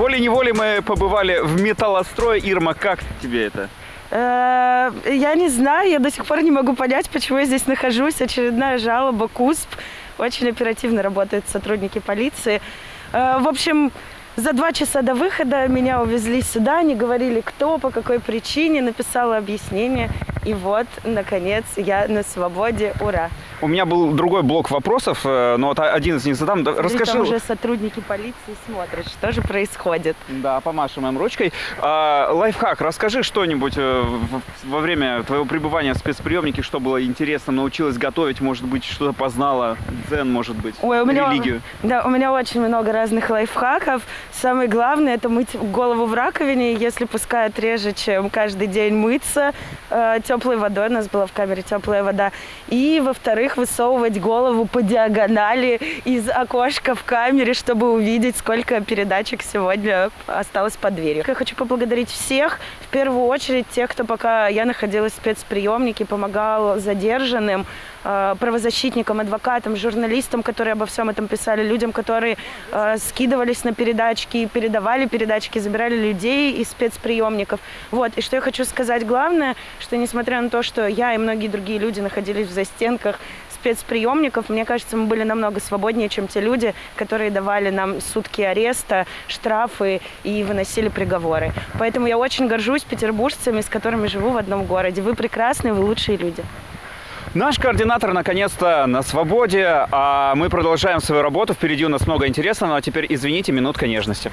Волей-неволей мы побывали в металлострое. Ирма, как тебе это? Э, Я не знаю, я до сих пор не могу понять, почему я здесь нахожусь. Очередная жалоба КУСП. Очень оперативно работают сотрудники полиции. Э, В общем, за два часа до выхода меня увезли сюда, не говорили кто, по какой причине, написала объяснение. И вот, наконец, я на свободе. Ура! У меня был другой блок вопросов, э, но вот один из них задам. Да, Расскажи. Там уже сотрудники полиции смотрят, что же происходит. Да, помашем им ручкой. А, лайфхак, расскажи что-нибудь э, во время твоего пребывания в спецприемнике, что было интересно, научилась готовить, может быть, что-то познала, дзен, может быть, Ой, у меня, религию. Да, у меня очень много разных лайфхаков. Самый главный – это мыть голову в раковине, если пускают реже, чем каждый день мыться э, теплой водой. У нас была в камере теплая вода. И, во-вторых, высовывать голову по диагонали из окошка в камере, чтобы увидеть, сколько передачек сегодня осталось под дверью. Я хочу поблагодарить всех, в первую очередь тех, кто пока я находилась в спецприемнике, помогал задержанным, э, правозащитникам, адвокатам, журналистам, которые обо всем этом писали, людям, которые э, скидывались на передачки, передавали передачки, забирали людей из спецприемников. Вот. И что я хочу сказать главное, что несмотря на то, что я и многие другие люди находились в застенках спецприемников, мне кажется, мы были намного свободнее, чем те люди, которые давали нам сутки ареста, штрафы и выносили приговоры. Поэтому я очень горжусь петербуржцами, с которыми живу в одном городе. Вы прекрасные, вы лучшие люди. Наш координатор наконец-то на свободе, а мы продолжаем свою работу. Впереди у нас много интересного. А теперь, извините, минутка нежности.